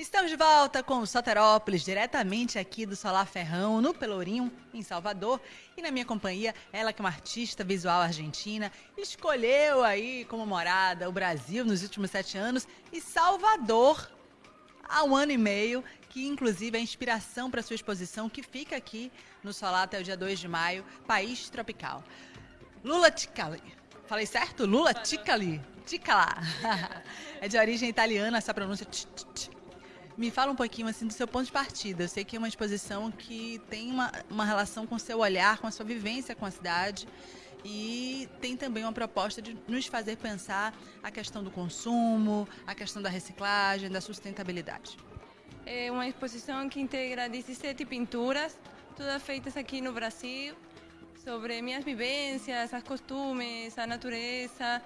Estamos de volta com o Soterópolis, diretamente aqui do Solar Ferrão, no Pelourinho, em Salvador. E na minha companhia, ela que é uma artista visual argentina, escolheu aí como morada o Brasil nos últimos sete anos e Salvador há um ano e meio, que inclusive é inspiração para sua exposição, que fica aqui no Solar até o dia 2 de maio, País Tropical. Lula Ticali. Falei certo? Lula Ticali. Ticala. É de origem italiana essa pronúncia. Me fala um pouquinho assim do seu ponto de partida. Eu sei que é uma exposição que tem uma, uma relação com o seu olhar, com a sua vivência com a cidade. E tem também uma proposta de nos fazer pensar a questão do consumo, a questão da reciclagem, da sustentabilidade. É uma exposição que integra 17 pinturas, todas feitas aqui no Brasil, sobre minhas vivências, os costumes, a natureza,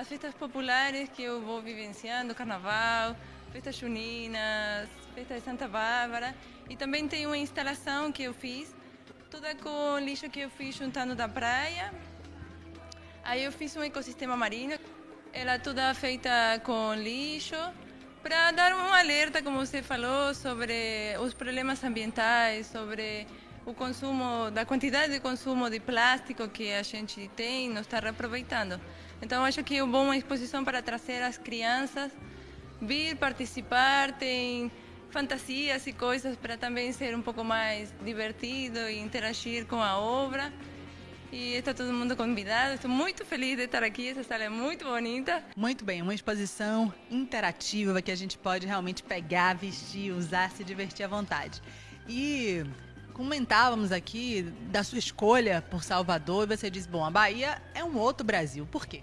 as festas populares que eu vou vivenciando, carnaval, festas juninas, festa de Santa Bárbara. E também tem uma instalação que eu fiz, toda com lixo que eu fiz juntando da praia. Aí eu fiz um ecossistema marinho, ela toda feita com lixo, para dar um alerta, como você falou, sobre os problemas ambientais, sobre o consumo, da quantidade de consumo de plástico que a gente tem, não está reaproveitando. Então acho que é uma exposição para trazer as crianças vir participar, tem fantasias e coisas para também ser um pouco mais divertido e interagir com a obra. E está todo mundo convidado. Estou muito feliz de estar aqui. Essa sala é muito bonita. Muito bem, uma exposição interativa que a gente pode realmente pegar, vestir, usar, se divertir à vontade. E comentávamos aqui da sua escolha por Salvador e você diz: bom, a Bahia é um outro Brasil. Por quê?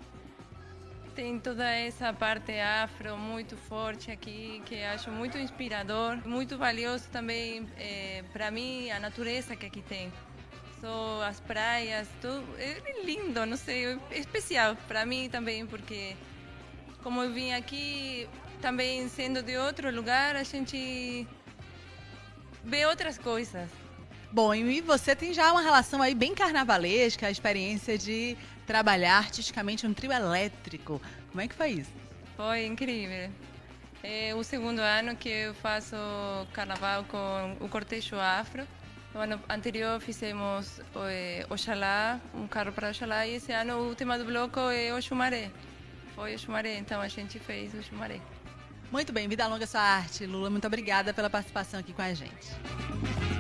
tem toda essa parte afro muito forte aqui, que acho muito inspirador, muito valioso também é, para mim a natureza que aqui tem. Só as praias, tudo é lindo, não sei, é especial para mim também, porque como eu vim aqui, também sendo de outro lugar, a gente vê outras coisas. Bom, e você tem já uma relação aí bem carnavalesca, a experiência de trabalhar artisticamente um trio elétrico. Como é que foi isso? Foi incrível. É o segundo ano que eu faço carnaval com o cortejo afro. No ano anterior fizemos é, Oxalá, um carro para Oxalá, e esse ano o tema do bloco é o Xumaré. Foi o Xumaré, então a gente fez o Xumaré. Muito bem, vida longa sua arte, Lula. Muito obrigada pela participação aqui com a gente.